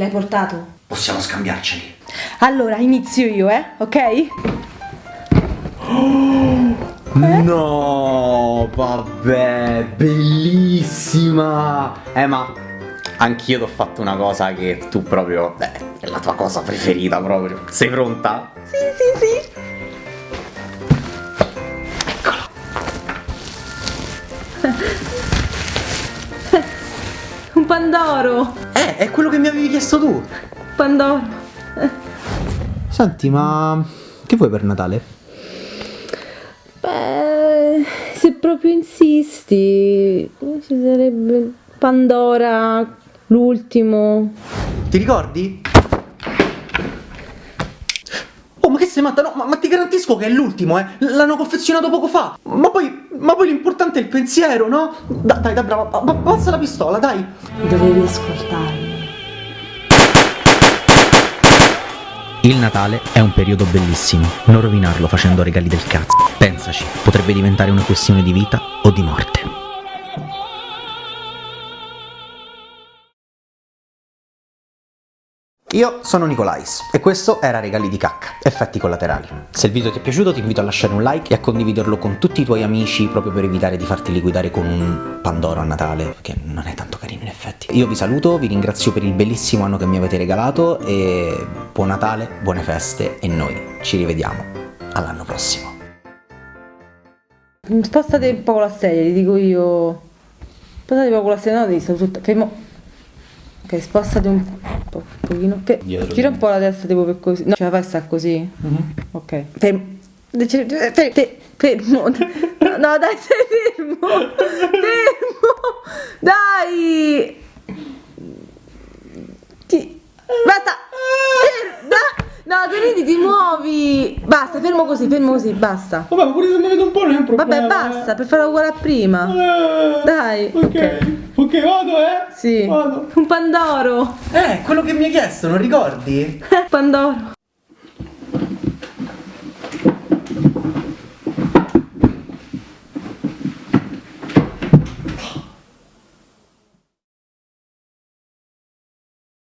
L'hai portato? Possiamo scambiarceli. Allora, inizio io, eh? Ok? No, vabbè, bellissima. Eh, ma anch'io ti ho fatto una cosa che tu proprio. Beh, è la tua cosa preferita proprio. Sei pronta? Sì, sì, sì. Un Pandoro. Eh, è quello che mi avevi chiesto tu. Pandoro. Senti, ma che vuoi per Natale? Beh, se proprio insisti, ci sarebbe Pandora, l'ultimo. Ti ricordi? Oh, ma che sei matta? No, ma, ma ti garantisco che è l'ultimo, eh! L'hanno confezionato poco fa! Ma poi, ma poi l'importante è il pensiero, no? Da- dai, dai, brava, ba- alza la pistola, dai! Dovevi ascoltarmi. Il Natale è un periodo bellissimo, non rovinarlo facendo regali del cazzo. Pensaci, potrebbe diventare una questione di vita o di morte. Io sono Nicolais e questo era Regali di cacca, effetti collaterali. Se il video ti è piaciuto ti invito a lasciare un like e a condividerlo con tutti i tuoi amici proprio per evitare di farti liquidare con un Pandoro a Natale, che non è tanto carino in effetti. Io vi saluto, vi ringrazio per il bellissimo anno che mi avete regalato e buon Natale, buone feste e noi ci rivediamo all'anno prossimo. Spostate un po' la sedia, ti dico io. Spostate un po' con la sedia, no, devi stare tutta. Fermo. Ok, spostati un po', un pochino. Fe- Dietro. gira un po' la testa tipo per così. No, ce la fai sta così? Ok. Fermo. Fe- fe- fe- Fermo. No, dai, fermo. Fermo. Dai. Ti- Basta. Fer- da- No, vedi ti muovi. Basta, fermo così, fermo così, basta. Vabbè, ma pure se mi vedo un po' non è un problema. Vabbè, basta, per farla uguale a prima. Eh, Dai, Ok. ok. Ok, vado, eh? Sì. Vado. Un Pandoro. Eh, quello che mi hai chiesto, non ricordi? Pandoro.